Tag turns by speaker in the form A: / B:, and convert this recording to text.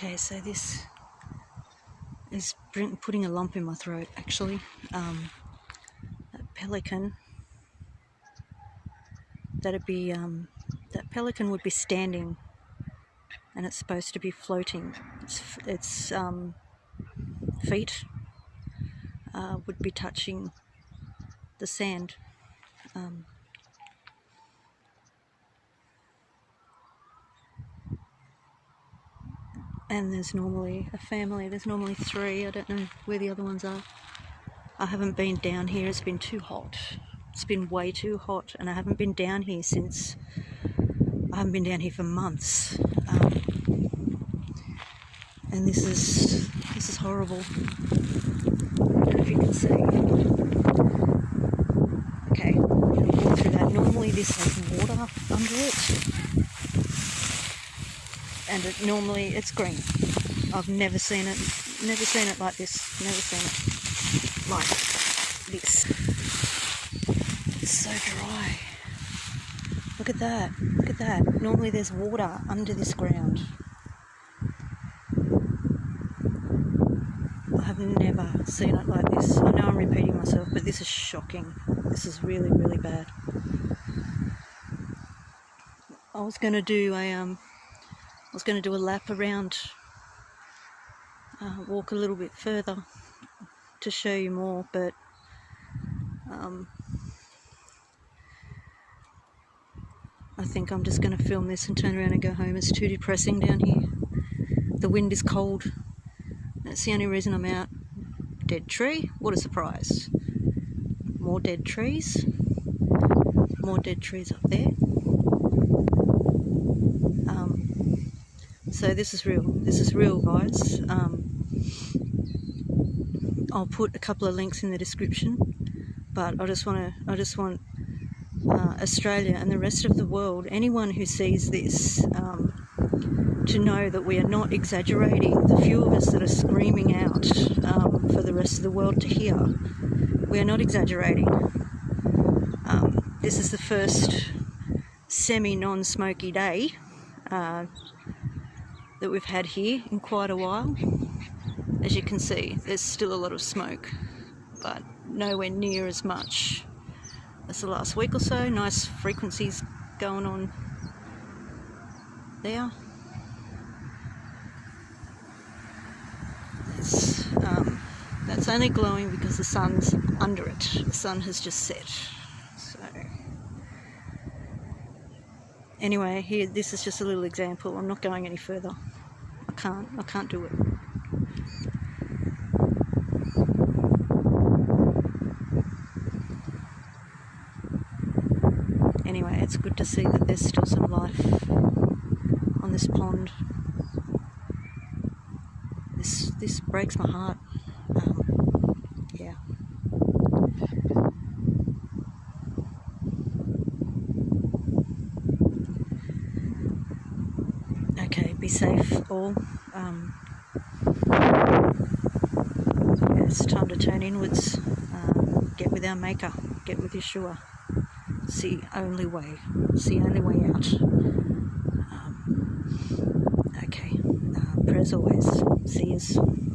A: Okay, so this is putting a lump in my throat actually. Um, that pelican, that'd be, um, that pelican would be standing and it's supposed to be floating. Its, its um, feet uh, would be touching the sand. Um, and there's normally a family, there's normally three, I don't know where the other ones are. I haven't been down here, it's been too hot. It's been way too hot, and I haven't been down here since I haven't been down here for months. Um, and this is this is horrible. I don't know if you can see. Okay, through that. Normally this has water under it. And it normally it's green. I've never seen it never seen it like this. Never seen it like this. It's so dry. Look at that. Look at that. Normally there's water under this ground. I have never seen it like this. I know I'm repeating myself, but this is shocking. This is really, really bad. I was going to do a um, was going to do a lap around, uh, walk a little bit further to show you more, but um, I think I'm just going to film this and turn around and go home. It's too depressing down here. The wind is cold. That's the only reason I'm out. Dead tree. What a surprise. More dead trees. More dead trees up there. Um, so this is real. This is real, guys. Um, I'll put a couple of links in the description, but I just want to. I just want uh, Australia and the rest of the world, anyone who sees this, um, to know that we are not exaggerating. The few of us that are screaming out um, for the rest of the world to hear, we are not exaggerating. Um, this is the first semi non smoky day uh, that we've had here in quite a while. As you can see, there's still a lot of smoke, but nowhere near as much as the last week or so. Nice frequencies going on there. That's, um, that's only glowing because the sun's under it. The sun has just set. So anyway, here this is just a little example. I'm not going any further. I can't. I can't do it. Anyway, it's good to see that there's still some life on this pond. This this breaks my heart. Um, yeah. Okay, be safe all. Um, it's time to turn inwards. Um, get with our maker. Get with Yeshua. It's the only way. It's the only way out. Um, okay. Uh, prayers always. See you.